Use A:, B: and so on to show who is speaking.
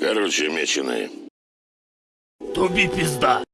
A: Короче, меченые.
B: Туби пизда.